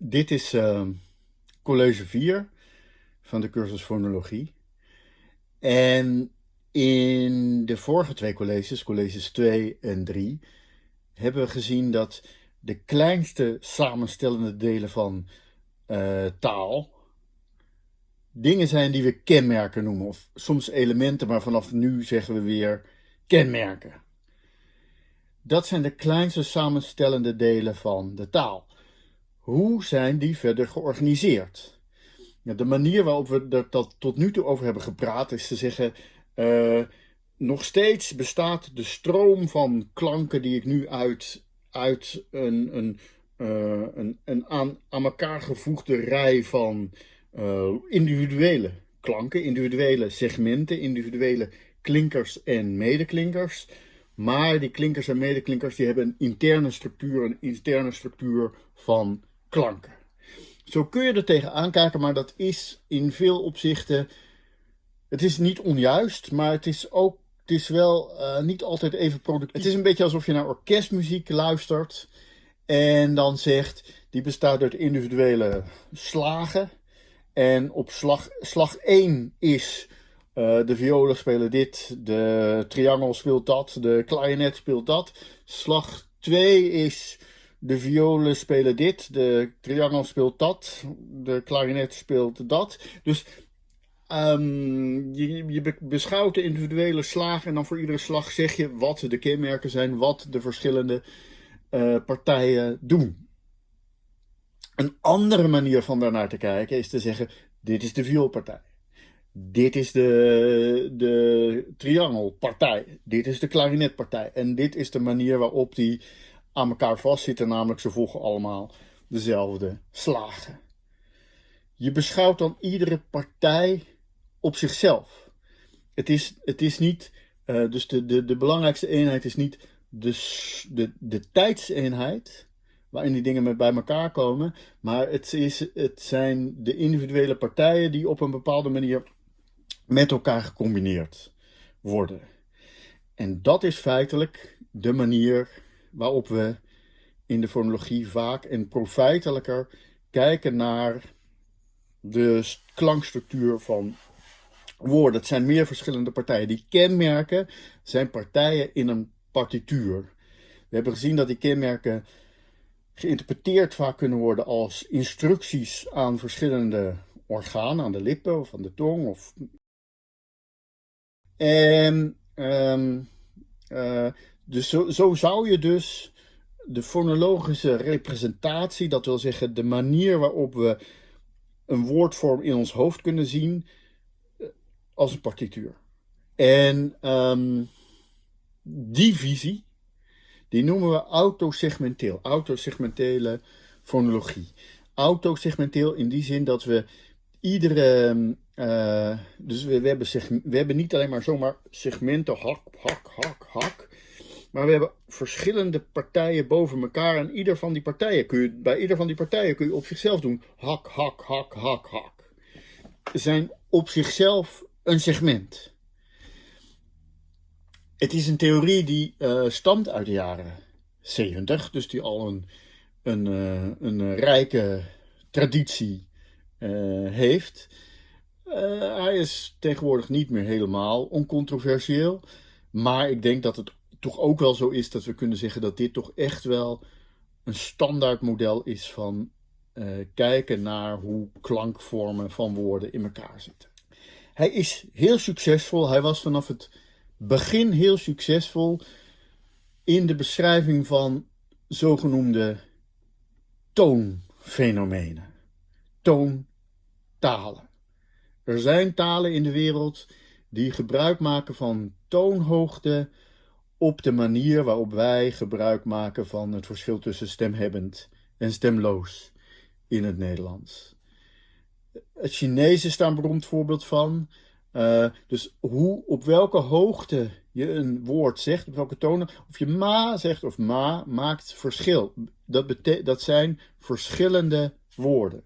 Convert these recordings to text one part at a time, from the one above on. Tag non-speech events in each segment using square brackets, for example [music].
Dit is uh, college 4 van de cursus fonologie. En in de vorige twee colleges, colleges 2 en 3, hebben we gezien dat de kleinste samenstellende delen van uh, taal dingen zijn die we kenmerken noemen. Of soms elementen, maar vanaf nu zeggen we weer kenmerken. Dat zijn de kleinste samenstellende delen van de taal. Hoe zijn die verder georganiseerd? de manier waarop we dat tot nu toe over hebben gepraat is te zeggen... Uh, nog steeds bestaat de stroom van klanken die ik nu uit, uit een, een, uh, een, een aan, aan elkaar gevoegde rij van uh, individuele klanken, individuele segmenten, individuele klinkers en medeklinkers. Maar die klinkers en medeklinkers die hebben een interne structuur, een interne structuur van klanken. Zo kun je er tegenaan kijken, maar dat is in veel opzichten. Het is niet onjuist, maar het is ook. Het is wel uh, niet altijd even productief. Het is een beetje alsof je naar orkestmuziek luistert. En dan zegt. Die bestaat uit individuele slagen. En op slag, slag 1 is. Uh, de violen spelen dit, de triangel speelt dat, de klarinet speelt dat. Slag 2 is de violen spelen dit, de triangel speelt dat, de klarinet speelt dat. Dus um, je, beschouwt de individuele slagen en dan voor iedere slag zeg je wat de kenmerken zijn, wat de verschillende uh, partijen doen. Een andere manier van daarnaar te kijken is te zeggen, dit is de vioolpartij. Dit is de, de triangelpartij. Dit is de klarinetpartij. En dit is de manier waarop die aan elkaar vastzitten, namelijk ze volgen allemaal dezelfde slagen. Je beschouwt dan iedere partij op zichzelf. Het is, het is niet, uh, dus de, de, de belangrijkste eenheid is niet de, de, de tijdseenheid, waarin die dingen met bij elkaar komen, maar het, is, het zijn de individuele partijen die op een bepaalde manier met elkaar gecombineerd worden. En dat is feitelijk de manier waarop we in de fonologie vaak en profijtelijker kijken naar de klankstructuur van woorden. Het zijn meer verschillende partijen. Die kenmerken zijn partijen in een partituur. We hebben gezien dat die kenmerken geïnterpreteerd vaak kunnen worden als instructies aan verschillende organen, aan de lippen of aan de tong. Of... En um, uh, dus zo, zo zou je dus de fonologische representatie, dat wil zeggen de manier waarop we een woordvorm in ons hoofd kunnen zien, eh, als een partituur. En um, die visie, die noemen we autosegmenteel, autosegmentele fonologie. Autosegmenteel in die zin dat we iedere, uh, dus we, hebben we hebben niet alleen maar zomaar segmenten, hak, hak, hak, hak. Maar we hebben verschillende partijen boven elkaar. En ieder van die partijen kun je, bij ieder van die partijen kun je op zichzelf doen. Hak, hak, hak, hak, hak. Zijn op zichzelf een segment. Het is een theorie die uh, stamt uit de jaren 70. Dus die al een, een, uh, een rijke traditie uh, heeft. hij is tegenwoordig niet meer helemaal oncontroversieel. Maar ik denk dat het toch ook wel zo is dat we kunnen zeggen dat dit toch echt wel een standaard model is van uh, kijken naar hoe klankvormen van woorden in elkaar zitten. Hij is heel succesvol. Hij was vanaf het begin heel succesvol in de beschrijving van zogenoemde toonfenomenen. Toontalen. Er zijn talen in de wereld die gebruik maken van toonhoogte op de manier waarop wij gebruik maken van het verschil tussen stemhebbend en stemloos in het Nederlands. Het Chinees is daar een beroemd voorbeeld van. Uh, dus hoe, op welke hoogte je een woord zegt, op welke tonen, of je ma zegt of ma, maakt verschil. Dat, dat zijn verschillende woorden.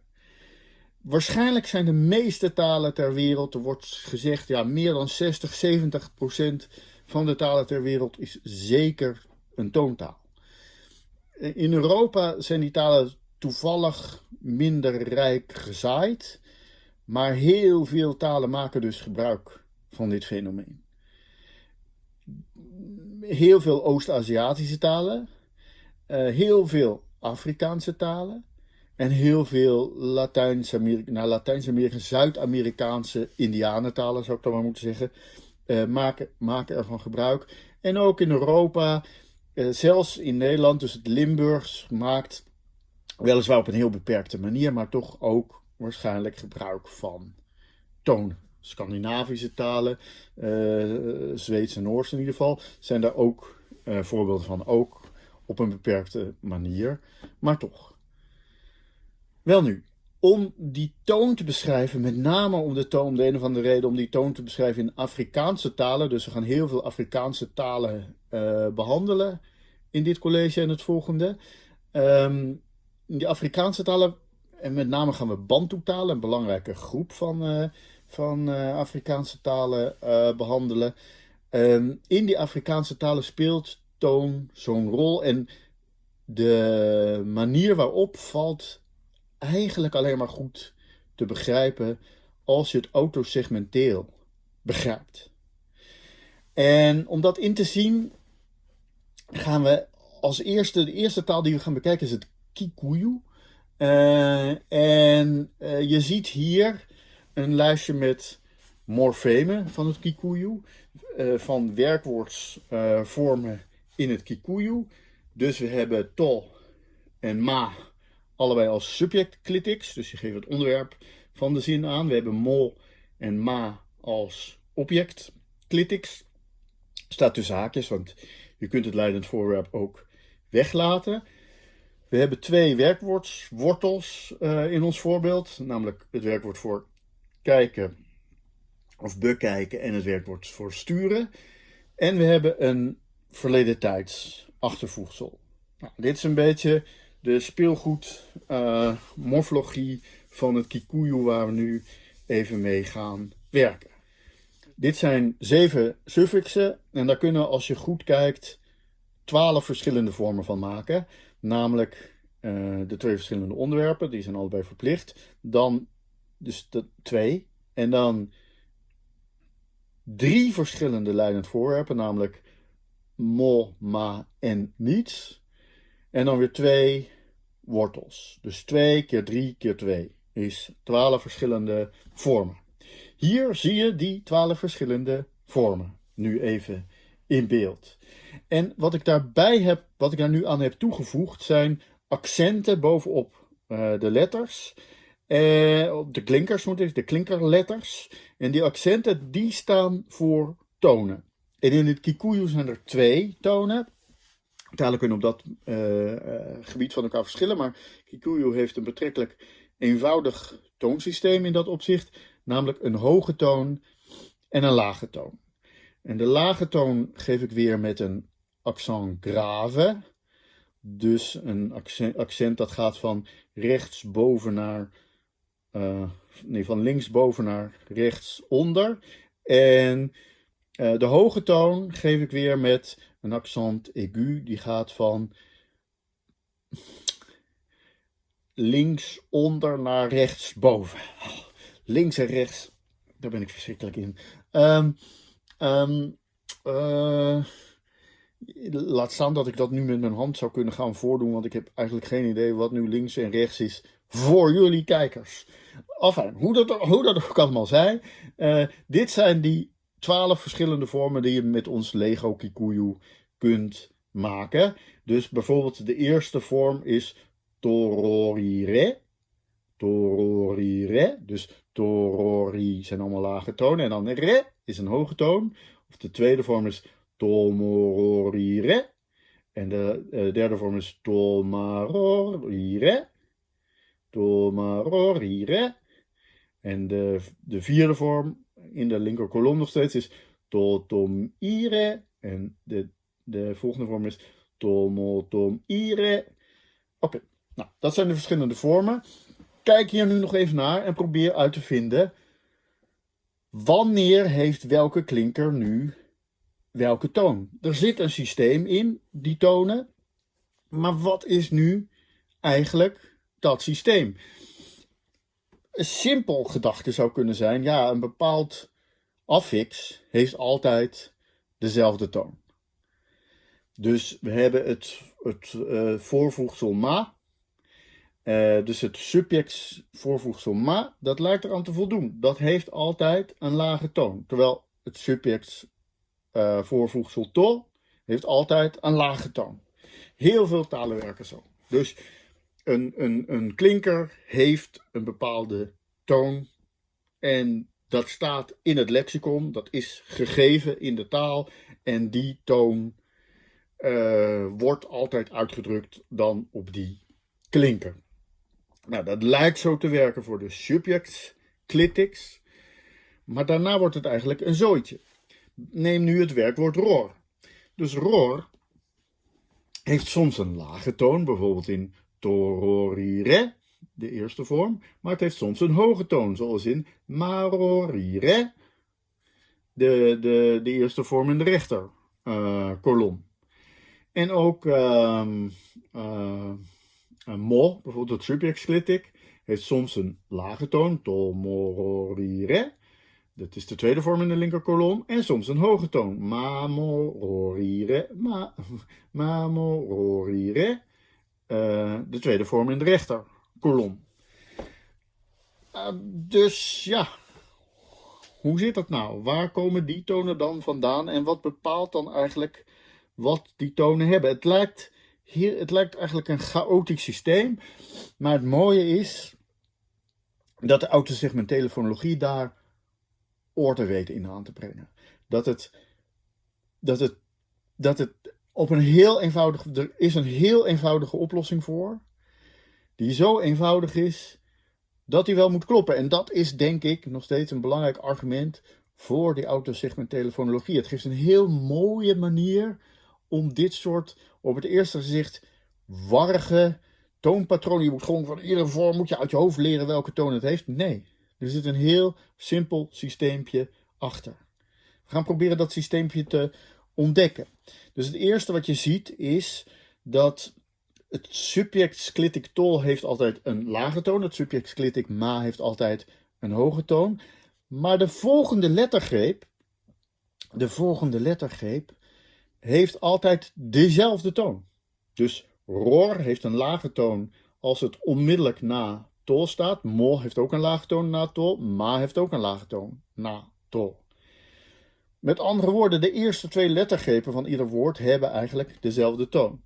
Waarschijnlijk zijn de meeste talen ter wereld, er wordt gezegd, ja, meer dan 60, 70 procent van de talen ter wereld is zeker een toontaal. In Europa zijn die talen toevallig minder rijk gezaaid. Maar heel veel talen maken dus gebruik van dit fenomeen. Heel veel Oost-Aziatische talen, uh, heel veel Afrikaanse talen en heel veel nou, Latijns-Amerika, Zuid-Amerikaanse Indianentalen zou ik dan maar moeten zeggen, uh, maken, maken ervan gebruik. En ook in Europa, uh, zelfs in Nederland, dus het Limburgs maakt weliswaar op een heel beperkte manier, maar toch ook waarschijnlijk gebruik van toon. Scandinavische talen, uh, Zweeds en Noors in ieder geval, zijn daar ook voorbeelden van. Ook op een beperkte manier, maar toch. Wel nu, om die toon te beschrijven, met name om de toon, de een of andere reden, om die toon te beschrijven in Afrikaanse talen. Dus we gaan heel veel Afrikaanse talen uh, behandelen in dit college en het volgende. Um, die Afrikaanse talen, en met name gaan we Bantu-talen, een belangrijke groep van, uh, van uh, Afrikaanse talen behandelen. Um, in die Afrikaanse talen speelt toon zo'n rol en de manier waarop valt eigenlijk alleen maar goed te begrijpen als je het autosegmenteel begrijpt. En om dat in te zien, gaan we als eerste, de eerste taal die we gaan bekijken is het Kikuyu. Uh, en uh, je ziet hier een lijstje met morfemen van het Kikuyu, uh, van werkwoordsvormen in het Kikuyu. Dus we hebben to en ma allebei als subject clitics. Dus je geeft het onderwerp van de zin aan. We hebben mo en ma als object clitics. Staat tussen haakjes, want je kunt het leidend voorwerp ook weglaten. We hebben twee werkwoordswortels uh, in ons voorbeeld. Namelijk het werkwoord voor kijken of bekijken en het werkwoord voor sturen. En we hebben een verleden tijds achtervoegsel. Nou, dit is een beetje de speelgoed uh, morfologie van het Kikuyu waar we nu even mee gaan werken. Dit zijn zeven suffixen en daar kunnen als je goed kijkt twaalf verschillende vormen van maken. Namelijk uh, de twee verschillende onderwerpen, die zijn allebei verplicht. Dan dus de twee en dan drie verschillende leidend voorwerpen, namelijk mo, ma en niets. En dan weer twee wortels. Dus 2 keer 3 keer 2 is 12 verschillende vormen. Hier zie je die 12 verschillende vormen. Nu even in beeld. En wat ik daarbij heb, wat ik daar nu aan heb toegevoegd, zijn accenten bovenop uh, de letters. Uh, op de klinkers moet ik, de klinkerletters. En die accenten die staan voor tonen. En in het Kikuyu zijn er twee tonen. Talen kunnen op dat uh, uh, gebied van elkaar verschillen, maar Kikuyu heeft een betrekkelijk eenvoudig toonsysteem in dat opzicht, namelijk een hoge toon en een lage toon. En de lage toon geef ik weer met een accent grave, dus een accent, accent dat gaat van rechtsboven naar, uh, nee, van linksboven naar rechtsonder. En de hoge toon geef ik weer met een accent aigu, die gaat van links onder naar rechts boven. links en rechts, daar ben ik verschrikkelijk in. Um, um, laat staan dat ik dat nu met mijn hand zou kunnen gaan voordoen, want ik heb eigenlijk geen idee wat nu links en rechts is voor jullie kijkers. Enfin, hoe dat, hoe dat ook allemaal zijn. Uh, dit zijn die twaalf verschillende vormen die je met ons Lego Kikuyu kunt maken. Dus bijvoorbeeld de eerste vorm is tororire. Tororire. Dus torori zijn allemaal lage tonen. En dan re is een hoge toon. Of de tweede vorm is tomororire. En de uh, derde vorm is tomarorire. Tomarorire. En de, de vierde vorm in de linker kolom nog steeds is totomire. En de, de volgende vorm is tomotomire. Oké, nou, dat zijn de verschillende vormen. Kijk hier nu nog even naar en probeer uit te vinden wanneer heeft welke klinker nu welke toon. Er zit een systeem in, die tonen. Maar wat is nu eigenlijk dat systeem. Een simpel gedachte zou kunnen zijn, ja, een bepaald affix heeft altijd dezelfde toon. Dus we hebben het, het uh, voorvoegsel ma. Uh, dus het subject voorvoegsel ma, dat lijkt eraan te voldoen. Dat heeft altijd een lage toon. Terwijl het subject uh, voorvoegsel to heeft altijd een lage toon. Heel veel talen werken zo. Dus een, een, een klinker heeft een bepaalde toon. En dat staat in het lexicon. Dat is gegeven in de taal. En die toon uh, wordt altijd uitgedrukt dan op die klinker. Nou, dat lijkt zo te werken voor de subjects clitics. Maar daarna wordt het eigenlijk een zooitje. Neem nu het werkwoord roar. Dus roar heeft soms een lage toon, bijvoorbeeld in tororire, de eerste vorm. Maar het heeft soms een hoge toon, zoals in marorire, de, de, de eerste vorm in de rechter uh, kolom. En ook uh, mo, bijvoorbeeld het subjectsglitic, heeft soms een lage toon, to mororire. Dat is de tweede vorm in de linkerkolom. En soms een hoge toon. Ma [laughs] mororire, ma, ma mororire. Uh, de tweede vorm in de rechterkolom. Uh, dus ja, hoe zit dat nou? Waar komen die tonen dan vandaan en wat bepaalt dan eigenlijk wat die tonen hebben. Het lijkt, hier, het lijkt eigenlijk een chaotisch systeem, maar het mooie is dat de autosegmentele fonologie daar orde weet in aan te brengen. Dat het, dat het, dat het op een heel eenvoudig, er is een heel eenvoudige oplossing voor, die zo eenvoudig is dat die wel moet kloppen. En dat is denk ik nog steeds een belangrijk argument voor die autosegmentele fonologie. Het geeft een heel mooie manier om dit soort, op het eerste gezicht, warrige toonpatronen. Je moet gewoon van iedere vorm moet je uit je hoofd leren welke toon het heeft. Nee, er zit een heel simpel systeempje achter. We gaan proberen dat systeempje te ontdekken. Dus het eerste wat je ziet is dat het subject sclitic tol heeft altijd een lage toon. Het subject sclitic ma heeft altijd een hoge toon. Maar de volgende lettergreep, de volgende lettergreep heeft altijd dezelfde toon. Dus roar heeft een lage toon als het onmiddellijk na tol staat. Mo heeft ook een lage toon na tol. Ma heeft ook een lage toon na tol. Met andere woorden, de eerste twee lettergrepen van ieder woord hebben eigenlijk dezelfde toon.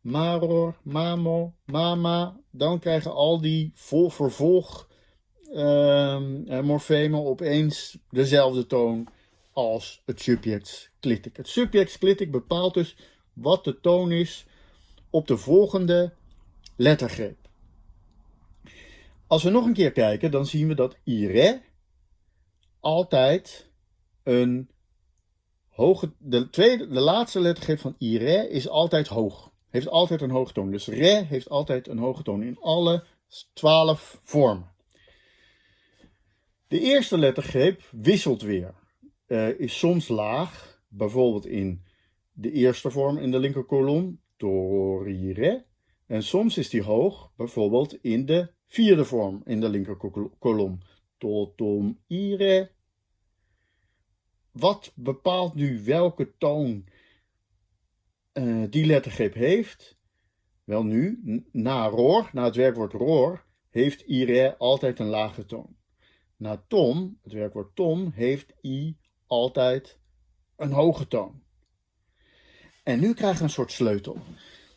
Maror, mamo, mama. Dan krijgen al die vol vervolg uh, morfemen opeens dezelfde toon als het subjectsclitic. Het subjectsclitic bepaalt dus wat de toon is op de volgende lettergreep. Als we nog een keer kijken, dan zien we dat ire altijd een de, tweede, de laatste lettergreep van ire is altijd hoog. Heeft altijd een hoge toon. Dus re heeft altijd een hoge toon in alle twaalf vormen. De eerste lettergreep wisselt weer uh, is soms laag, bijvoorbeeld in de eerste vorm in de linkerkolom, torire. En soms is die hoog, bijvoorbeeld in de vierde vorm in de linkerkolom, totom ire. Wat bepaalt nu welke toon uh, die lettergreep heeft? Wel nu, na roor, na het werkwoord roor, heeft ire altijd een lage toon. Na tom, het werkwoord tom, heeft i altijd een hoge toon. En nu krijgen we een soort sleutel.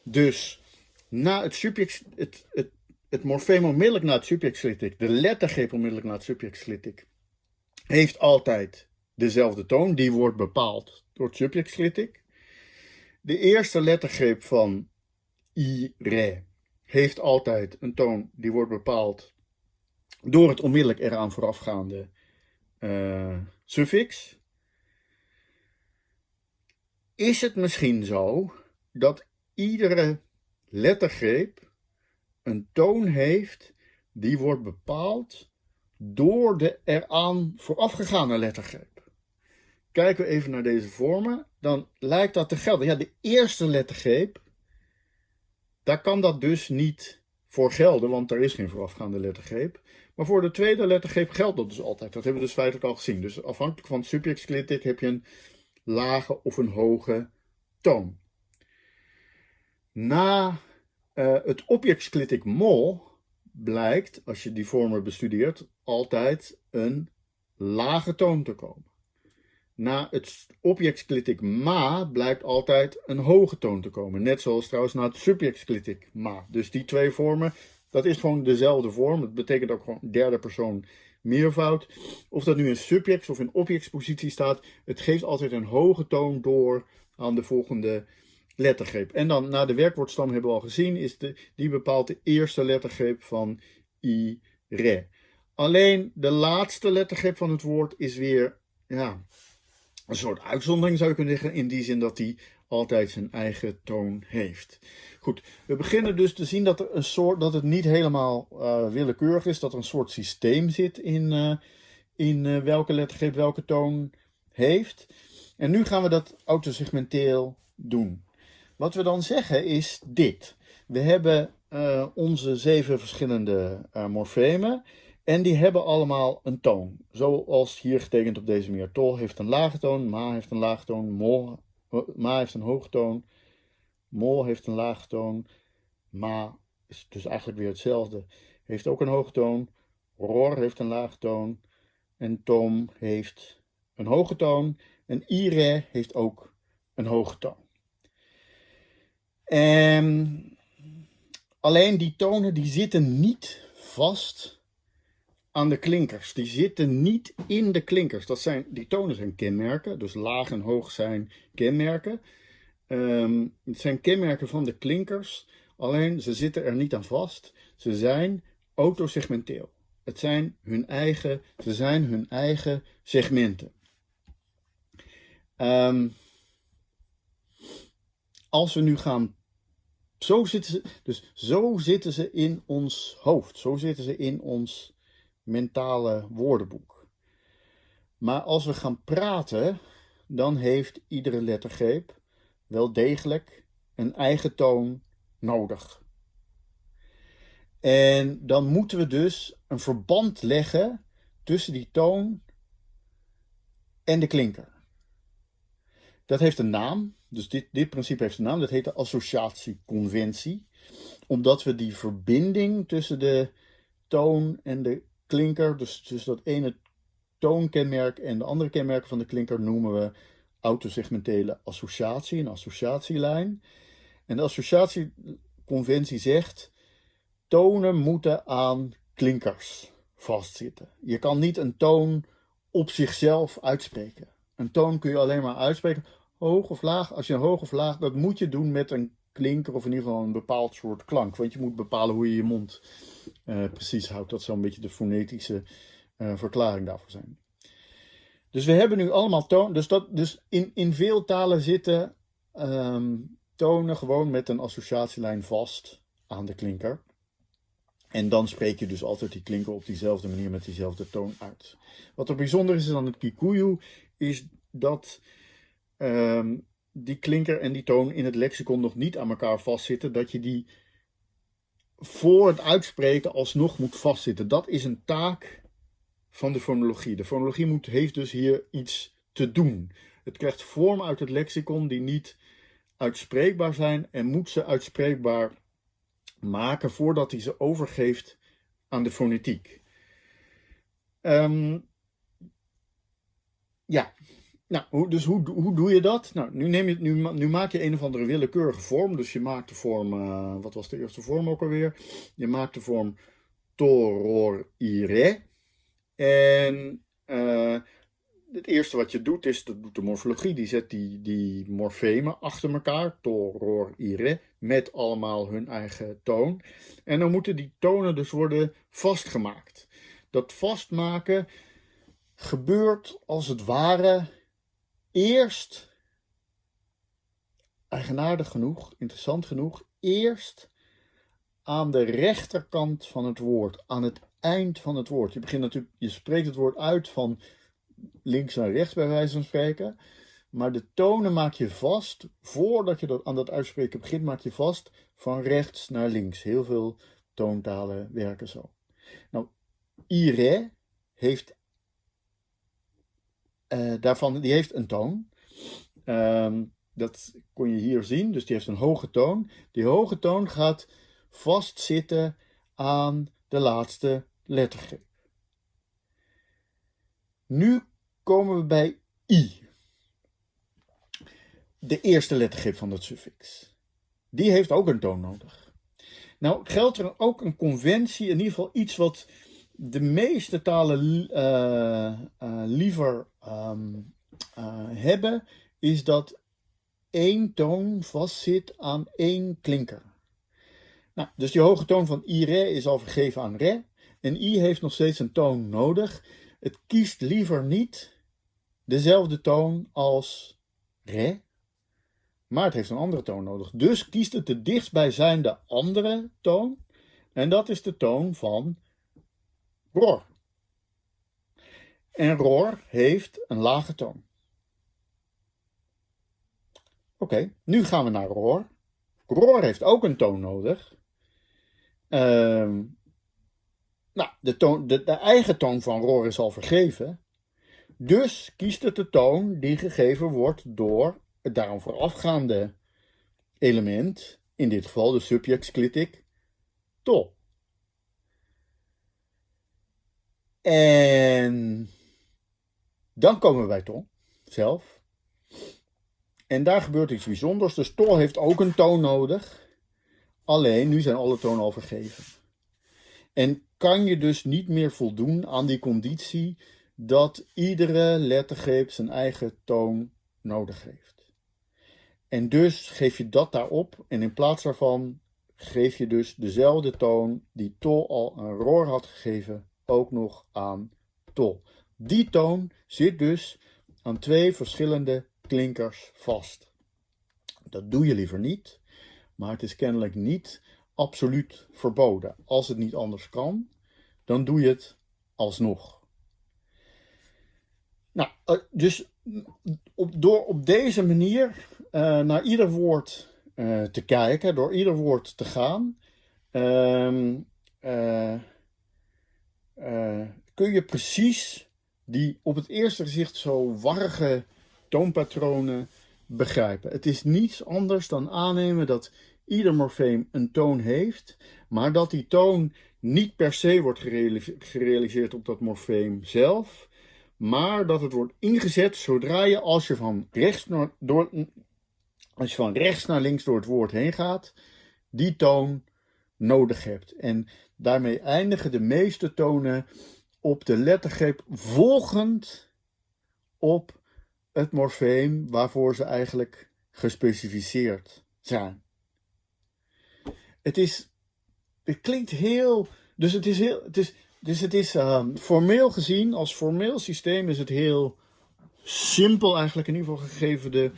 Dus na het subject, het, het, het morfeem onmiddellijk na het subjectslitic, de lettergreep onmiddellijk na het subjectslitic, heeft altijd dezelfde toon. Die wordt bepaald door het subjectslitic. De eerste lettergreep van i, re heeft altijd een toon die wordt bepaald door het onmiddellijk eraan voorafgaande uh, suffix is het misschien zo dat iedere lettergreep een toon heeft die wordt bepaald door de eraan voorafgegaane lettergreep. Kijken we even naar deze vormen, dan lijkt dat te gelden. Ja, de eerste lettergreep, daar kan dat dus niet voor gelden, want er is geen voorafgaande lettergreep. Maar voor de tweede lettergreep geldt dat dus altijd. Dat hebben we dus feitelijk al gezien. Dus afhankelijk van het subjectsclitic heb je een lage of een hoge toon. Na uh, het objectsclitic mol blijkt, als je die vormen bestudeert, altijd een lage toon te komen. Na het objectsclitic ma blijkt altijd een hoge toon te komen. Net zoals trouwens na het subjectsclitic ma. Dus die twee vormen, dat is gewoon dezelfde vorm. Dat betekent ook gewoon derde persoon meervoud. Of dat nu in subjects of in objectspositie staat, het geeft altijd een hoge toon door aan de volgende lettergreep. En dan na de werkwoordstam hebben we al gezien, is de, die bepaalt de eerste lettergreep van i, re. Alleen de laatste lettergreep van het woord is weer ja, een soort uitzondering zou je kunnen zeggen, in die zin dat die altijd zijn eigen toon heeft. Goed, we beginnen dus te zien dat, er een soort, dat het niet helemaal uh, willekeurig is, dat er een soort systeem zit in, uh, in uh, welke lettergreep welke toon heeft. En nu gaan we dat autosegmenteel doen. Wat we dan zeggen is dit. We hebben onze zeven verschillende morfemen. En die hebben allemaal een toon. Zoals hier getekend op deze manier. Tol heeft een lage toon, ma heeft een lage toon, mol, ma heeft een hoge toon, mol heeft een lage toon, ma is dus eigenlijk weer hetzelfde, heeft ook een hoge toon, ror heeft een lage toon en tom heeft een hoge toon en ire heeft ook een hoge toon. En alleen die tonen die zitten niet vast aan de klinkers. Die zitten niet in de klinkers. Dat zijn, die tonen zijn kenmerken, dus laag en hoog zijn kenmerken. Ehm, het zijn kenmerken van de klinkers, alleen ze zitten er niet aan vast. Ze zijn autosegmenteel. Het zijn hun eigen, ze zijn hun eigen segmenten. Ehm, als we nu gaan zo zitten ze, dus zo zitten ze in ons hoofd. Zo zitten ze in ons mentale woordenboek. Maar als we gaan praten, dan heeft iedere lettergreep wel degelijk een eigen toon nodig. En dan moeten we dus een verband leggen tussen die toon en de klinker. Dat heeft een naam, dus dit, dit principe heeft een naam, dat heet de associatieconventie. Omdat we die verbinding tussen de toon en de klinker, dus, dus dat ene toonkenmerk en de andere kenmerken van de klinker noemen we autosegmentele associatie, een associatielijn. En de associatieconventie zegt, tonen moeten aan klinkers vastzitten. Je kan niet een toon op zichzelf uitspreken. Een toon kun je alleen maar uitspreken, hoog of laag. Als je een hoog of laag, dat moet je doen met een klinker of in ieder geval een bepaald soort klank. Want je moet bepalen hoe je je mond precies houdt. Dat zou een beetje de fonetische uh, verklaring daarvoor zijn. Dus we hebben nu allemaal toon. Dus, dat, dus in, in veel talen zitten um, tonen gewoon met een associatielijn vast aan de klinker. En dan spreek je dus altijd die klinker op diezelfde manier met diezelfde toon uit. Wat er bijzonder is aan het Kikuyu, is dat um, die klinker en die toon in het lexicon nog niet aan elkaar vastzitten. Dat je die voor het uitspreken alsnog moet vastzitten. Dat is een taak van de fonologie. De fonologie moet, heeft dus hier iets te doen. Het krijgt vorm uit het lexicon die niet uitspreekbaar zijn en moet ze uitspreekbaar maken voordat hij ze overgeeft aan de fonetiek. Um, ja, nou, dus hoe, hoe doe je dat? Nou, nu, neem je, nu, nu maak je een of andere willekeurige vorm. Dus je maakt de vorm, uh, wat was de eerste vorm ook alweer? Je maakt de vorm toror ire. En uh, het eerste wat je doet is, dat doet de morfologie, die zet die, die morfemen achter elkaar, toror ire, met allemaal hun eigen toon. En dan moeten die tonen dus worden vastgemaakt. Dat vastmaken gebeurt als het ware eerst, eigenaardig genoeg, interessant genoeg, eerst aan de rechterkant van het woord, aan het eind van het woord. Je begint natuurlijk, je spreekt het woord uit van links naar rechts bij wijze van spreken. Maar de tonen maak je vast, voordat je dat, aan dat uitspreken begint, maak je vast van rechts naar links. Heel veel toontalen werken zo. Nou, ire heeft uh, daarvan, die heeft een toon. Um, dat kon je hier zien, dus die heeft een hoge toon. Die hoge toon gaat vastzitten aan de laatste lettergreep. Nu komen we bij i. De eerste lettergreep van het suffix. Die heeft ook een toon nodig. Nou geldt er ook een conventie, in ieder geval iets wat de meeste talen uh, uh, liever um, uh, hebben, is dat één toon vastzit aan één klinker. Nou, dus die hoge toon van i, re is al vergeven aan re. En i heeft nog steeds een toon nodig. Het kiest liever niet dezelfde toon als re, maar het heeft een andere toon nodig. Dus kiest het de dichtstbijzijnde andere toon. En dat is de toon van roar. En roar heeft een lage toon. Oké, nu gaan we naar roar. Roar heeft ook een toon nodig. Ehm, nou, de, toon, de, eigen toon van roar is al vergeven. Dus kiest het de toon die gegeven wordt door het daarom voorafgaande element, in dit geval de subjectsclitic, to. En dan komen we bij to zelf. En daar gebeurt iets bijzonders. Dus to heeft ook een toon nodig. Alleen, nu zijn alle tonen al vergeven. En kan je dus niet meer voldoen aan die conditie dat iedere lettergreep zijn eigen toon nodig heeft. En dus geef je dat daarop en in plaats daarvan geef je dus dezelfde toon die to al een roor had gegeven ook nog aan to. Die toon zit dus aan twee verschillende klinkers vast. Dat doe je liever niet, maar het is kennelijk niet absoluut verboden. Als het niet anders kan, dan doe je het alsnog. Nou, eh, dus op, door op deze manier uh, naar ieder woord uh, te kijken, door ieder woord te gaan, uh, kun je precies die op het eerste gezicht zo warrige toonpatronen begrijpen. Het is niets anders dan aannemen dat ieder morfeem een toon heeft, maar dat die toon niet per se wordt gerealiseerd op dat morfeem zelf, maar dat het wordt ingezet zodra je als je van rechts naar, door, als je van rechts naar links door het woord heen gaat, die toon nodig hebt. En daarmee eindigen de meeste tonen op de lettergreep volgend op het morfeem waarvoor ze eigenlijk gespecificeerd zijn. Het is, het klinkt heel, dus het is heel, het is, dus het is um, formeel gezien, als formeel systeem is het heel simpel eigenlijk, in ieder geval gegeven de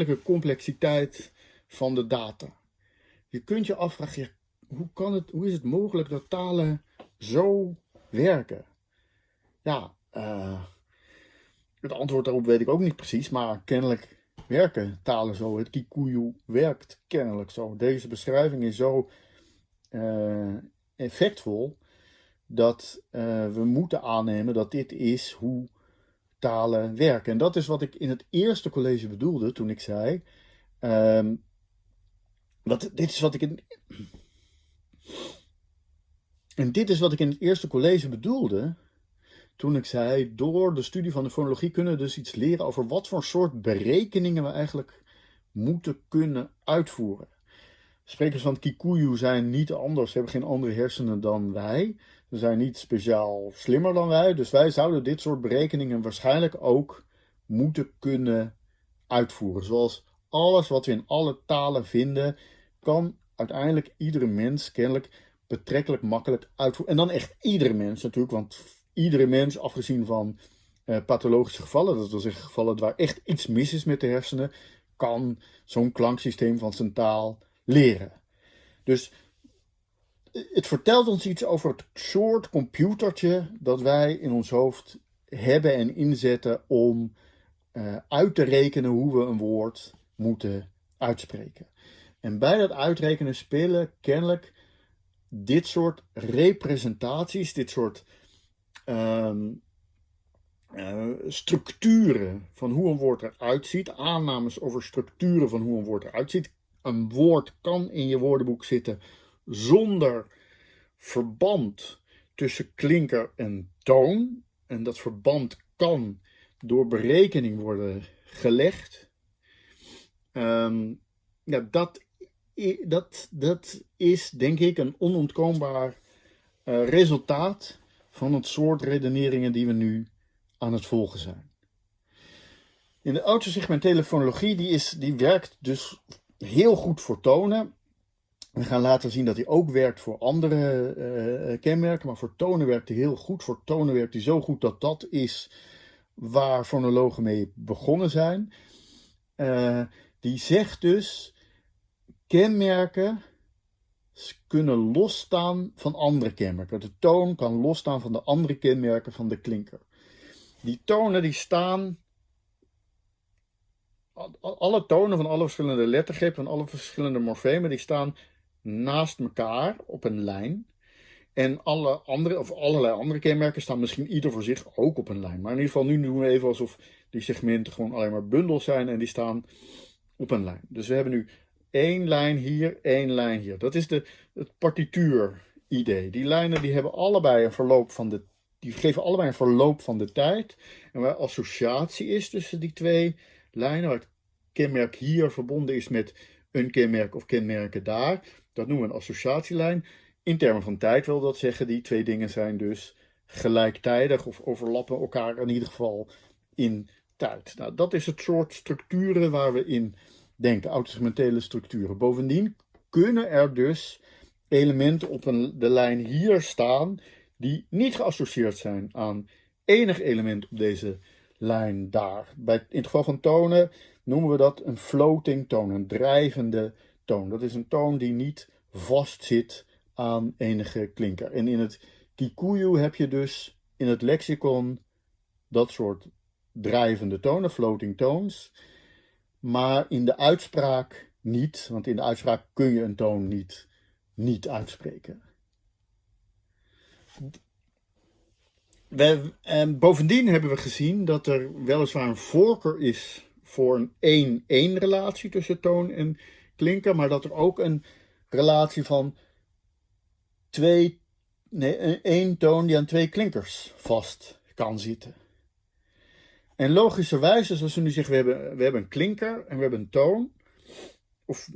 uh, complexiteit van de data. Je kunt je afvragen, hoe, kan het, hoe is het mogelijk dat talen zo werken? Ja, uh, het antwoord daarop weet ik ook niet precies, maar kennelijk werken talen zo. Het Kikuyu werkt kennelijk zo. Deze beschrijving is zo uh, effectvol dat uh, we moeten aannemen dat dit is hoe talen werken. En dat is wat ik in het eerste college bedoelde toen ik zei. Um, wat, dit is wat ik in. En dit is wat ik in het eerste college bedoelde. Toen ik zei, door de studie van de fonologie kunnen we dus iets leren over wat voor soort berekeningen we eigenlijk moeten kunnen uitvoeren. Sprekers van Kikuyu zijn niet anders, hebben geen andere hersenen dan wij. Ze zijn niet speciaal slimmer dan wij, dus wij zouden dit soort berekeningen waarschijnlijk ook moeten kunnen uitvoeren. Zoals alles wat we in alle talen vinden, kan uiteindelijk iedere mens kennelijk betrekkelijk makkelijk uitvoeren. En dan echt iedere mens natuurlijk, want iedere mens, afgezien van uh, pathologische gevallen, dat wil zeggen gevallen waar echt iets mis is met de hersenen, kan zo'n klanksysteem van zijn taal leren. Dus het vertelt ons iets over het soort computertje dat wij in ons hoofd hebben en inzetten om uh, uit te rekenen hoe we een woord moeten uitspreken. En bij dat uitrekenen spelen kennelijk dit soort representaties, dit soort ehm, eh, structuren van hoe een woord eruit ziet, aannames over structuren van hoe een woord eruit ziet. Een woord kan in je woordenboek zitten zonder verband tussen klinker en toon. En dat verband kan door berekening worden gelegd. Ehm, ja, dat, dat, dat is denk ik een onontkoombaar uh, resultaat van het soort redeneringen die we nu aan het volgen zijn. In de autosegmentele fonologie, die, is, die werkt dus heel goed voor tonen. We gaan later zien dat hij ook werkt voor andere uh, kenmerken, maar voor tonen werkt hij heel goed. Voor tonen werkt hij zo goed dat dat is waar fonologen mee begonnen zijn. Die zegt dus, kenmerken kunnen losstaan van andere kenmerken. De toon kan losstaan van de andere kenmerken van de klinker. Die tonen die staan, alle tonen van alle verschillende lettergrepen, van alle verschillende morfemen, die staan naast elkaar op een lijn. En alle andere, of allerlei andere kenmerken staan misschien ieder voor zich ook op een lijn. Maar in ieder geval, nu doen we even alsof die segmenten gewoon alleen maar bundels zijn en die staan op een lijn. Dus we hebben nu één lijn hier, één lijn hier. Dat is de, het partituur-idee. Die lijnen die hebben allebei een verloop van de die geven allebei een verloop van de tijd. En waar associatie is tussen die twee lijnen, waar het kenmerk hier verbonden is met een kenmerk of kenmerken daar, dat noemen we een associatielijn. In termen van tijd wil dat zeggen, die twee dingen zijn dus gelijktijdig of overlappen elkaar in ieder geval in tijd. Nou, dat is het soort structuren waar we in denken, autosegmentele structuren. Bovendien kunnen er dus elementen op een, de lijn hier staan die niet geassocieerd zijn aan enig element op deze lijn daar. Bij, in het geval van tonen noemen we dat een floating toon, een drijvende toon. Dat is een toon die niet vastzit aan enige klinker. En in het Kikuyu heb je dus in het lexicon dat soort drijvende tonen, floating tones. Maar in de uitspraak niet, want in de uitspraak kun je een toon niet, niet uitspreken. Bovendien hebben we gezien dat er weliswaar een voorkeur is voor een 1-1 relatie tussen toon en klinker, maar dat er ook een relatie van twee, nee, één toon die aan twee klinkers vast kan zitten. En logischerwijs, zoals we nu zeggen, we hebben, we hebben een klinker en we hebben een toon. Of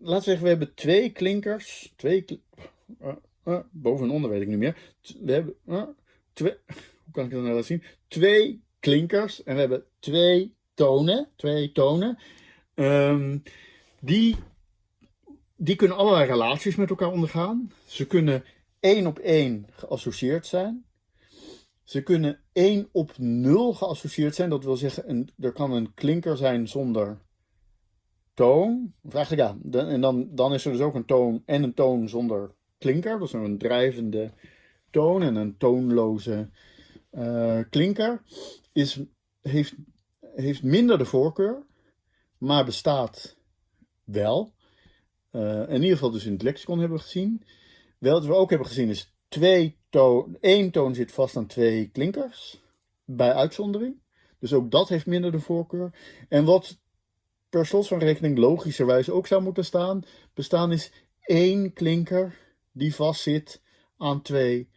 laten we zeggen, we hebben twee klinkers, twee, uh, uh, boven en onder weet ik niet meer. We hebben uh, twee, [laughs] hoe kan ik dat nou laten zien? Twee klinkers en we hebben twee tonen, twee tonen. Um, die, die kunnen allerlei relaties met elkaar ondergaan. Ze kunnen één op één geassocieerd zijn. Ze kunnen één op nul geassocieerd zijn. Dat wil zeggen, er kan een klinker zijn zonder toon. Of eigenlijk ja, en dan, dan is er dus ook een toon en een toon zonder klinker. Is een drijvende toon en een toonloze uh, klinker. Is, heeft, heeft minder de voorkeur, maar bestaat wel. Uh, in ieder geval dus in het lexicon hebben we gezien. Wel, wat we ook hebben gezien is twee toon, één toon zit vast aan twee klinkers. Bij uitzondering. Dus ook dat heeft minder de voorkeur. En wat per slot van rekening logischerwijs ook zou moeten staan, bestaan is één klinker die vastzit aan twee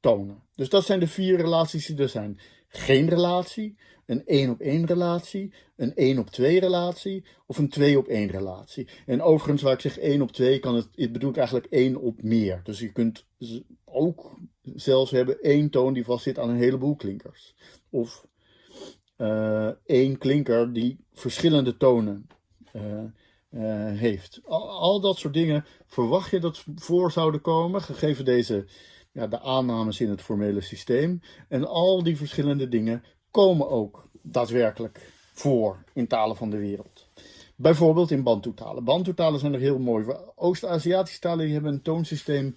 tonen. Dus dat zijn de vier relaties die er zijn. Geen relatie, een 1 op 1 relatie, een 1 op 2 relatie of een 2 op 1 relatie. En overigens, waar ik zeg 1 op 2, kan het, het bedoelt eigenlijk 1 op meer. Dus je kunt ook zelfs hebben één toon die vastzit aan een heleboel klinkers. Of uh, één klinker die verschillende tonen uh, uh, heeft. Al, al, dat soort dingen verwacht je dat voor zouden komen, gegeven deze, ja, de aannames in het formele systeem. En al die verschillende dingen komen ook daadwerkelijk voor in talen van de wereld. Bijvoorbeeld in Bantu-talen. Bantu-talen zijn er heel mooi. Oost-Aziatische talen hebben een toonsysteem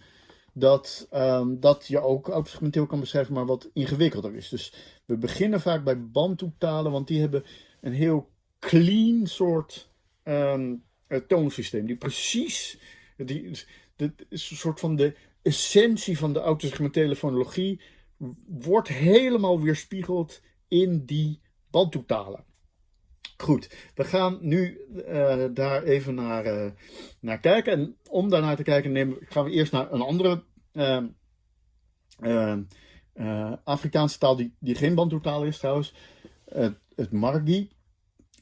dat, um, dat je ook autosegmenteel kan beschrijven, maar wat ingewikkelder is. Dus we beginnen vaak bij Bantu-talen, want die hebben een heel clean soort um, toonsysteem, die precies, die, is een soort van de essentie van de autosegmentele fonologie, wordt helemaal weerspiegeld in die bandtoetalen. Goed, we gaan nu uh, daar even naar, uh, naar kijken. En om daarnaar te kijken nemen, gaan we eerst naar een andere uh, Afrikaanse taal die, die geen bandtoetaal is trouwens. het Margi.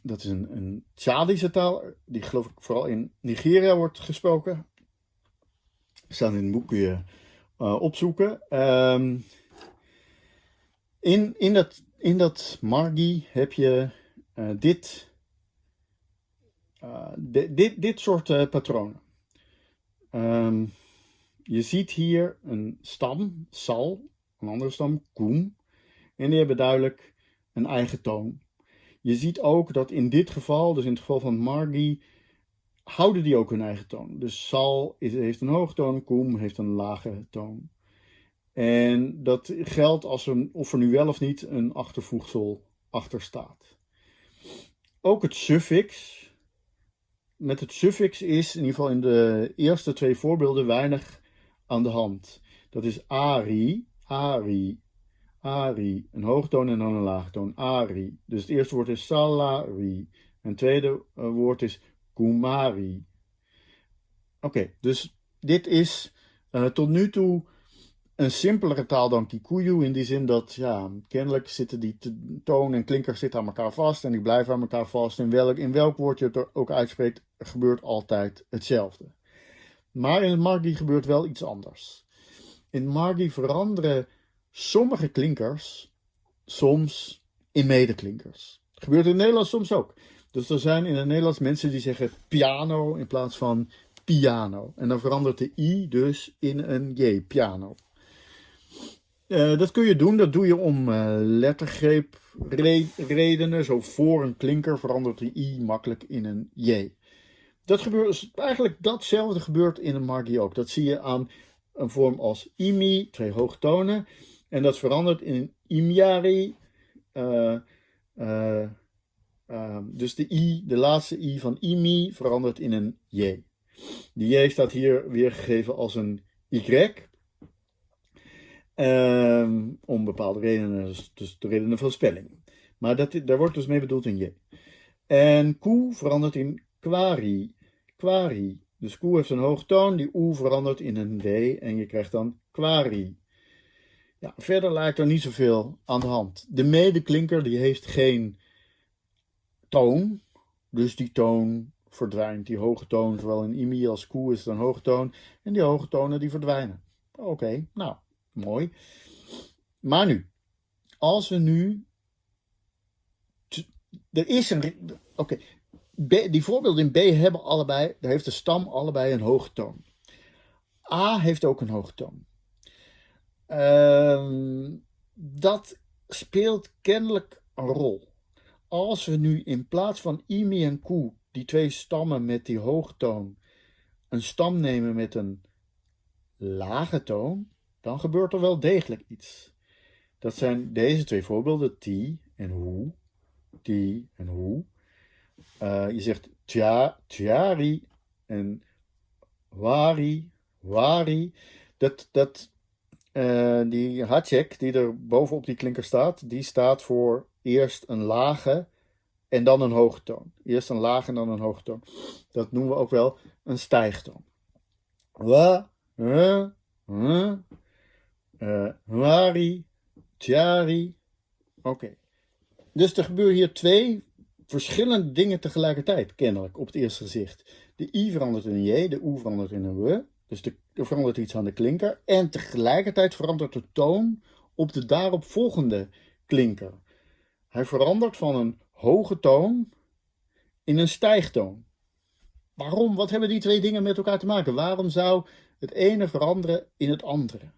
Dat is een, een Tjadische taal. Die geloof ik vooral in Nigeria wordt gesproken. Staan in het boek kun je opzoeken. Um, in, in, dat, in dat Margi heb je uh, dit, uh, dit, dit soort uh, patronen. Um, je ziet hier een stam, sal, een andere stam, koem. En die hebben duidelijk een eigen toon. Je ziet ook dat in dit geval, dus in het geval van Margi, houden die ook hun eigen toon. Dus sal heeft een hoogtoon, koem heeft een lage toon. En dat geldt als er, of er nu wel of niet een achtervoegsel achter staat. Ook het suffix. Met het suffix is in ieder geval in de eerste twee voorbeelden weinig aan de hand. Dat is ari, ari, ari. Een hoogtoon en dan een laagtoon, ari. Dus het eerste woord is salari. En het tweede eh, woord is kumari. Oké, dus dit is uh, tot nu toe een simpelere taal dan Kikuyu. In die zin dat, ja, kennelijk zitten die toon en klinkers zitten aan elkaar vast. En die blijven aan elkaar vast. En welk, in welk woord je het ook uitspreekt, gebeurt altijd hetzelfde. Maar in het Margi gebeurt wel iets anders. In Margi veranderen sommige klinkers soms in medeklinkers. Gebeurt in het Nederlands soms ook. Dus er zijn in het Nederlands mensen die zeggen piano in plaats van piano. En dan verandert de i dus in een j, piano. Uh, dat kun je doen, dat doe je om uh, lettergreep redenen. Zo voor een klinker verandert de i makkelijk in een j. Dat gebeurt, eigenlijk datzelfde gebeurt in een margi ook. Dat zie je aan een vorm als imi, twee hoogtonen. En dat verandert in een imiari. Uh, dus de i, de laatste i van imi verandert in een j. Die j staat hier weergegeven als een y. Um, om bepaalde redenen, dus, dus de redenen van spelling. Maar dat, daar wordt dus mee bedoeld in je. En koe verandert in kwari. Kwari. Dus koe heeft een hoogtoon, die oe verandert in een d en je krijgt dan kwari. Ja, verder lijkt er niet zoveel aan de hand. De medeklinker die heeft geen toon, dus die toon verdwijnt. Die hoge toon, zowel in imi als koe is het een hoge toon, en die hoge tonen die verdwijnen. Oké, nou, Mooi. Maar nu, als we nu. Er is een. Oké, die voorbeelden in B hebben allebei. Daar heeft de stam allebei een hoge toon. A heeft ook een hoge toon. Uh, dat speelt kennelijk een rol. Als we nu in plaats van Imi en Koe, die twee stammen met die hoge toon, een stam nemen met een lage toon, dan gebeurt er wel degelijk iets. Dat zijn deze twee voorbeelden, ti en hoe, ti en hoe. Uh, je zegt tja, tjari en wari, wari. Dat, dat, uh, die hatjek die er bovenop die klinker staat, die staat voor eerst een lage en dan een hoge toon. Eerst een lage en dan een hoge toon. Dat noemen we ook wel een stijgtoon. Wa, uh, uh, uh, Huari, Tiari. Oké. Dus er gebeuren hier twee verschillende dingen tegelijkertijd, kennelijk, op het eerste gezicht. De i verandert in een j, de u verandert in een w. Dus de, er verandert iets aan de klinker. En tegelijkertijd verandert de toon op de daaropvolgende klinker. Hij verandert van een hoge toon in een stijgtoon. Waarom? Wat hebben die twee dingen met elkaar te maken? Waarom zou het ene veranderen in het andere?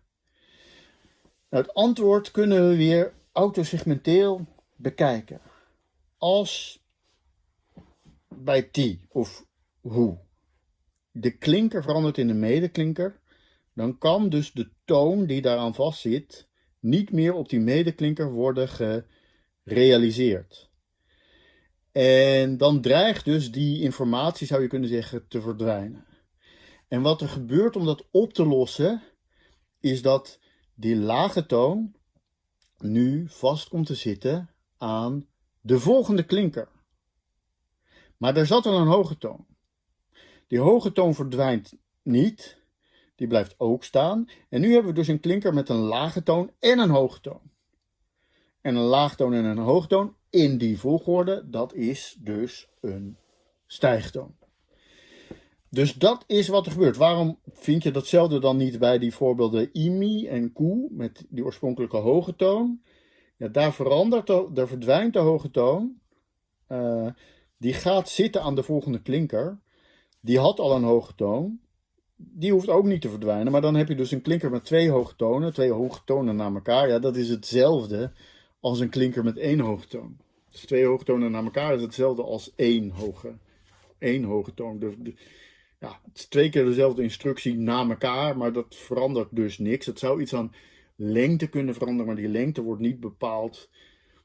Nou, het antwoord kunnen we weer autosegmenteel bekijken. Als bij t of hoe de klinker verandert in een medeklinker, dan kan dus de toon die daaraan vastzit niet meer op die medeklinker worden gerealiseerd. En dan dreigt dus die informatie, zou je kunnen zeggen, te verdwijnen. En wat er gebeurt om dat op te lossen, is dat die lage toon nu vast komt te zitten aan de volgende klinker. Maar er zat al een hoge toon. Die hoge toon verdwijnt niet, die blijft ook staan. En nu hebben we dus een klinker met een lage toon en een hoge toon. En een laagtoon en een hoogtoon in die volgorde, dat is dus een stijgtoon. Dus dat is wat er gebeurt. Waarom vind je datzelfde dan niet bij die voorbeelden Imi en Ku met die oorspronkelijke hoge toon? Ja, daar, verandert de, daar verdwijnt de hoge toon. Uh, die gaat zitten aan de volgende klinker. Die had al een hoge toon. Die hoeft ook niet te verdwijnen. Maar dan heb je dus een klinker met twee hoge tonen. Twee hoge tonen na elkaar. Ja, dat is hetzelfde als een klinker met één hoge toon. Dus twee hoge tonen na elkaar is hetzelfde als één hoge, één hoge toon. De, ja, het is twee keer dezelfde instructie na elkaar, maar dat verandert dus niks. Het zou iets aan lengte kunnen veranderen, maar die lengte wordt niet bepaald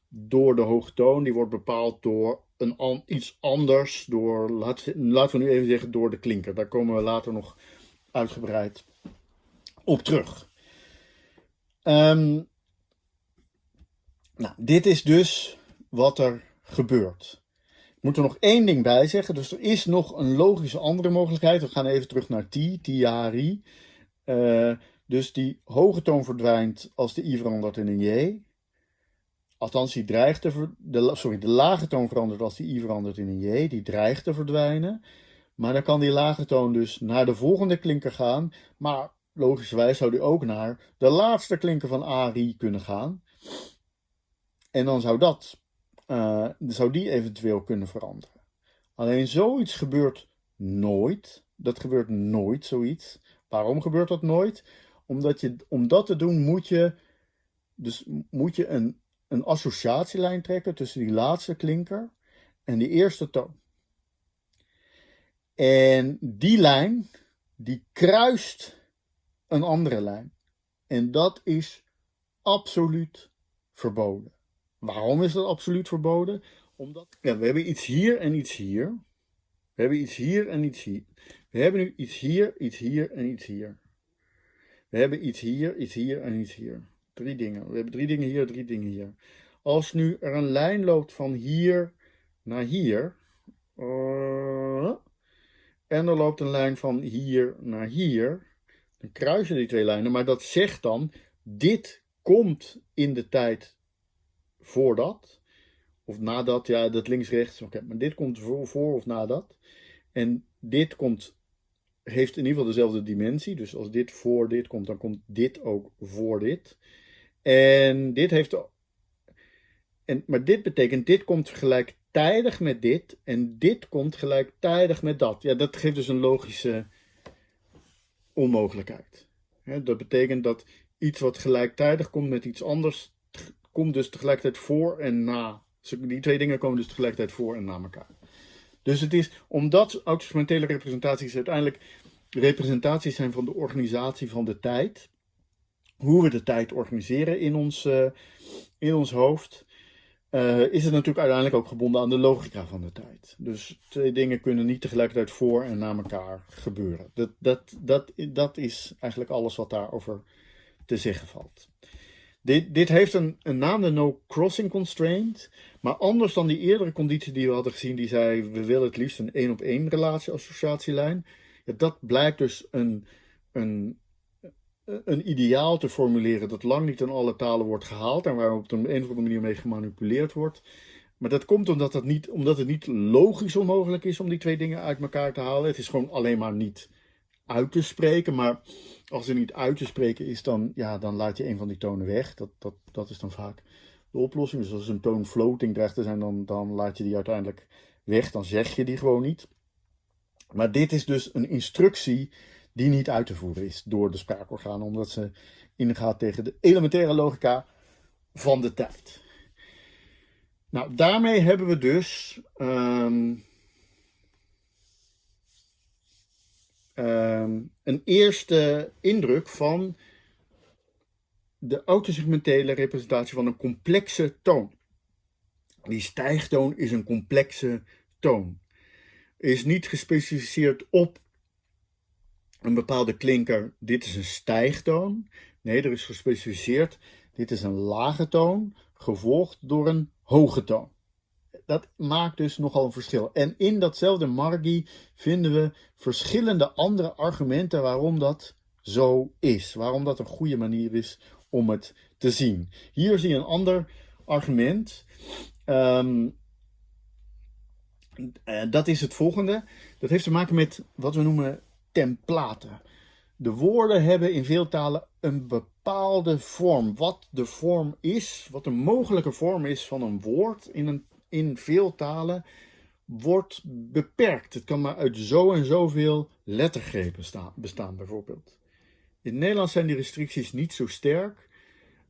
door de hoge toon. Die wordt bepaald door een iets anders, door, laten we nu even zeggen, door de klinker. Daar komen we later nog uitgebreid op terug. Um, nou, dit is dus wat er gebeurt. Moet er nog één ding bij zeggen. Dus er is nog een logische andere mogelijkheid. We gaan even terug naar ti, tiari. Uh, dus die hoge toon verdwijnt als de i verandert in een j. Althans, die dreigt te de, sorry, de lage toon verandert als die i verandert in een j. Die dreigt te verdwijnen. Maar dan kan die lage toon dus naar de volgende klinker gaan. Maar logischerwijs zou die ook naar de laatste klinker van ari kunnen gaan. En dan zou dat, uh, zou die eventueel kunnen veranderen. Alleen zoiets gebeurt nooit. Dat gebeurt nooit, zoiets. Waarom gebeurt dat nooit? Omdat je, om dat te doen moet je, dus moet je een, een associatielijn trekken tussen die laatste klinker en die eerste toon. En die lijn, die kruist een andere lijn. En dat is absoluut verboden. Waarom is dat absoluut verboden? Omdat ja, we hebben iets hier en iets hier. We hebben iets hier en iets hier. We hebben nu iets hier, iets hier en iets hier. We hebben iets hier, iets hier en iets hier. Drie dingen. We hebben drie dingen hier, drie dingen hier. Als nu er een lijn loopt van hier naar hier. Uh, en er loopt een lijn van hier naar hier. Dan kruisen die twee lijnen. Maar dat zegt dan, dit komt in de tijd voordat. Of nadat, ja, dat links-rechts. Maar dit komt voor, voor of nadat. En dit komt, heeft in ieder geval dezelfde dimensie. Dus als dit voor dit komt, dan komt dit ook voor dit. En dit heeft. En, maar dit betekent, dit komt gelijktijdig met dit. En dit komt gelijktijdig met dat. Ja, dat geeft dus een logische onmogelijkheid. dat betekent dat iets wat gelijktijdig komt met iets anders komt dus tegelijkertijd voor en na. Die twee dingen komen dus tegelijkertijd voor en na elkaar. Dus het is, omdat autosegmentele representaties uiteindelijk representaties zijn van de organisatie van de tijd, hoe we de tijd organiseren in ons, uh, in ons hoofd, uh, is het natuurlijk uiteindelijk ook gebonden aan de logica van de tijd. Dus twee dingen kunnen niet tegelijkertijd voor en na elkaar gebeuren. Dat, dat, dat, dat is eigenlijk alles wat daarover te zeggen valt. Dit, dit heeft een, een naam, de no crossing constraint. Maar anders dan die eerdere conditie die we hadden gezien, die zei we willen het liefst een één op één relatie associatielijn. Ja, dat blijkt dus een, een, een ideaal te formuleren dat lang niet in alle talen wordt gehaald en waar op een, een of andere manier mee gemanipuleerd wordt. Maar dat komt omdat, dat niet, omdat het niet logisch onmogelijk is om die twee dingen uit elkaar te halen. Het is gewoon alleen maar niet uit te spreken. Maar als er niet uit te spreken is, dan, ja, dan laat je een van die tonen weg. Dat, dat, dat is dan vaak de oplossing. Dus als een toon floating dreigt te zijn, dan, dan laat je die uiteindelijk weg. Dan zeg je die gewoon niet. Maar dit is dus een instructie die niet uit te voeren is door de spraakorganen, omdat ze ingaat tegen de elementaire logica van de tijd. Nou, daarmee hebben we dus ehm, Ehm, een eerste indruk van de autosegmentele representatie van een complexe toon. Die stijgtoon is een complexe toon. Is niet gespecificeerd op een bepaalde klinker, dit is een stijgtoon. Nee, er is gespecificeerd, dit is een lage toon, gevolgd door een hoge toon. Dat maakt dus nogal een verschil. En in datzelfde margi vinden we verschillende andere argumenten waarom dat zo is. Waarom dat een goede manier is om het te zien. Hier zie je een ander argument. Um, dat is het volgende. Dat heeft te maken met wat we noemen templaten. De woorden hebben in veel talen een bepaalde vorm. Wat de vorm is, wat de mogelijke vorm is van een woord in, een, in veel talen, wordt beperkt. Het kan maar uit zo en zoveel lettergrepen staan, bestaan, bijvoorbeeld. In het Nederlands zijn die restricties niet zo sterk.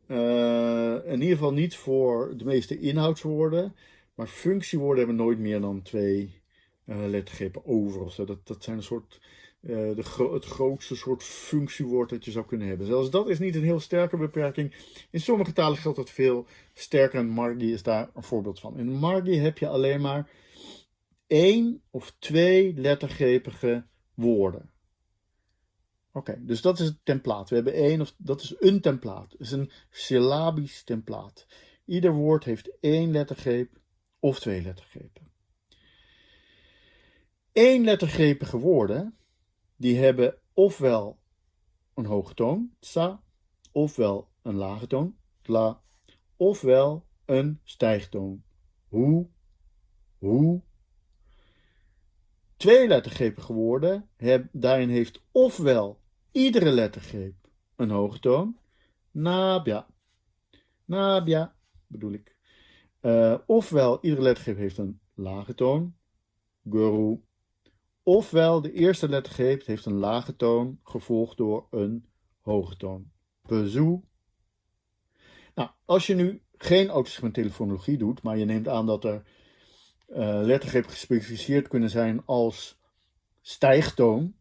Uh, in ieder geval niet voor de meeste inhoudswoorden. Maar functiewoorden hebben nooit meer dan twee uh, lettergrepen over. Of zo. Dat, dat zijn een soort uh, de het grootste soort functiewoord dat je zou kunnen hebben. Zelfs dat is niet een heel sterke beperking. In sommige talen geldt dat veel sterker en Margi is daar een voorbeeld van. In Margi heb je alleen maar één of twee lettergrepige woorden. Oké, dus dat is het templaat. We hebben één of dat is een templaat. Het is een syllabisch templaat. Ieder woord heeft één lettergreep of twee lettergrepen. Eén lettergrepige woorden die hebben ofwel een hoge toon, sa, ofwel een lage toon, tla, ofwel een stijgtoon, hoe, hoe. Twee lettergrepige woorden, daarin heeft ofwel iedere lettergreep een hoge toon, nabia, nabia bedoel ik. Uh, ofwel iedere lettergreep heeft een lage toon, guru, Ofwel de eerste lettergreep heeft een lage toon gevolgd door een hoge toon. Bezoe. Nou, als je nu geen autosegmenttelefonologie doet, maar je neemt aan dat er uh, lettergrepen gespecificeerd kunnen zijn als stijgtoon,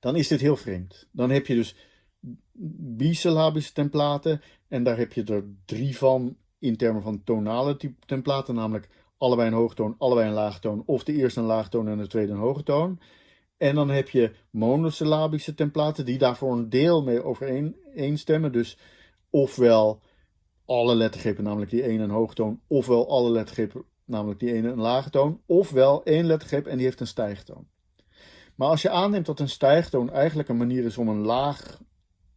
dan is dit heel vreemd. Dan heb je dus bisyllabische templaten en daar heb je er drie van in termen van tonale templaten, namelijk allebei een hoogtoon, allebei een laagtoon, of de eerste een laagtoon en de tweede een hoge toon. En dan heb je monosyllabische templaten die daarvoor een deel mee overeenstemmen. Dus ofwel alle lettergrepen, namelijk die ene een hoogtoon, ofwel alle lettergrepen, namelijk die ene een lage toon, ofwel één lettergreep en die heeft een stijgtoon. Maar als je aanneemt dat een stijgtoon eigenlijk een manier is om een laag,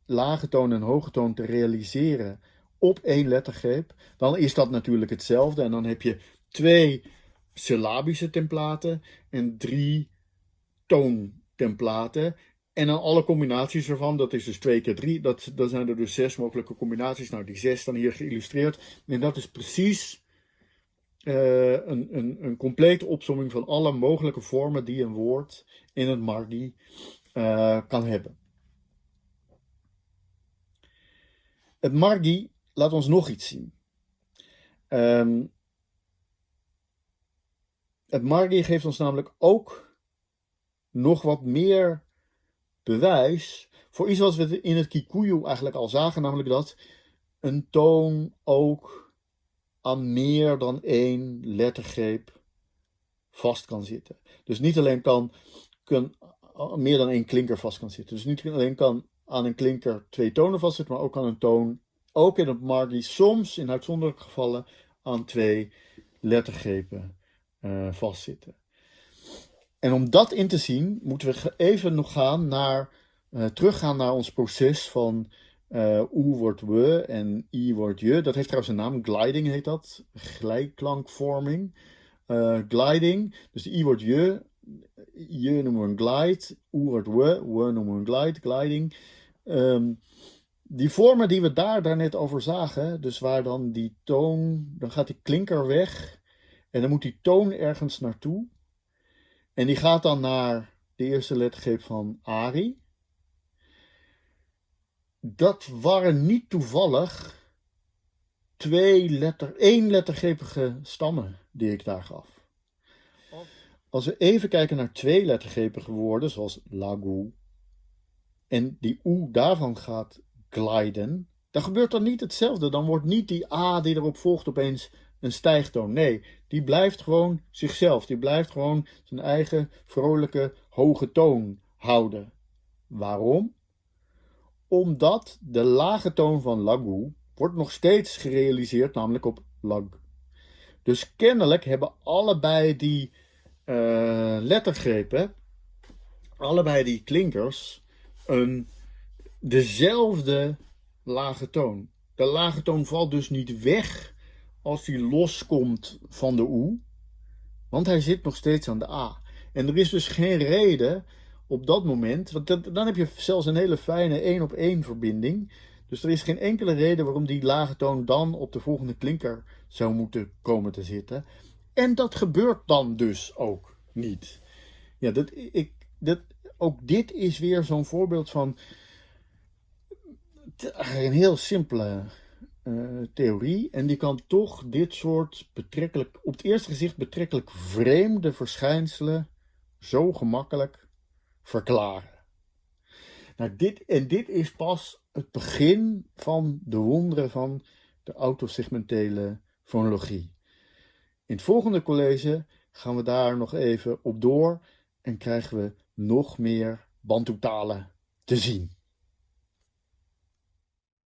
lage toon en hoge toon te realiseren op één lettergreep, dan is dat natuurlijk hetzelfde. En dan heb je twee syllabische templaten en drie toontemplaten. En dan alle combinaties ervan, dat is dus 2 keer 3, dat, dat zijn er dus zes mogelijke combinaties. Nou, die zes dan hier geïllustreerd. En dat is precies uh, een, een, een complete opsomming van alle mogelijke vormen die een woord in het Margi uh, kan hebben. Het Margi laat ons nog iets zien. Um, het Margi geeft ons namelijk ook nog wat meer bewijs voor iets wat we in het Kikuyu eigenlijk al zagen, namelijk dat een toon ook aan meer dan één lettergreep vast kan zitten. Dus niet alleen kan, kan meer dan één klinker vast kan zitten. Dus niet alleen kan aan een klinker twee tonen vastzitten, maar ook aan een toon, ook in het Margi, soms in uitzonderlijke gevallen aan twee lettergrepen uh, vastzitten. En om dat in te zien, moeten we even nog gaan naar, uh, teruggaan naar ons proces van uh, U wordt we en I wordt je. Dat heeft trouwens een naam, gliding heet dat, glijklankvorming. gliding, dus de I wordt je, je noemen we een glide, U wordt we, we noemen we een glide, gliding. Um, die vormen die we daar daarnet over zagen, dus waar dan die toon, dan gaat die klinker weg en dan moet die toon ergens naartoe. En die gaat dan naar de eerste lettergreep van Ari. Dat waren niet toevallig twee letter, één lettergrepige stammen die ik daar gaf. Als we even kijken naar twee lettergrepige woorden, zoals lagu, en die u daarvan gaat gliden, dan gebeurt dan niet hetzelfde. Dan wordt niet die a die erop volgt opeens een stijgtoon. Nee, die blijft gewoon zichzelf. Die blijft gewoon zijn eigen vrolijke hoge toon houden. Waarom? Omdat de lage toon van lagu wordt nog steeds gerealiseerd, namelijk op lag. Dus kennelijk hebben allebei die uh, lettergrepen, allebei die klinkers, een, dezelfde lage toon. De lage toon valt dus niet weg als hij loskomt van de oe, want hij zit nog steeds aan de a. En er is dus geen reden op dat moment, want dan heb je zelfs een hele fijne één op één verbinding. Dus er is geen enkele reden waarom die lage toon dan op de volgende klinker zou moeten komen te zitten. En dat gebeurt dan dus ook niet. Ja, dat, ik, dat, ook dit is weer zo'n voorbeeld van een heel simpele uh, theorie. En die kan toch dit soort betrekkelijk, op het eerste gezicht betrekkelijk vreemde verschijnselen zo gemakkelijk verklaren. Nou, dit, en dit is pas het begin van de wonderen van de autosegmentele fonologie. In het volgende college gaan we daar nog even op door en krijgen we nog meer Bantu-talen te zien.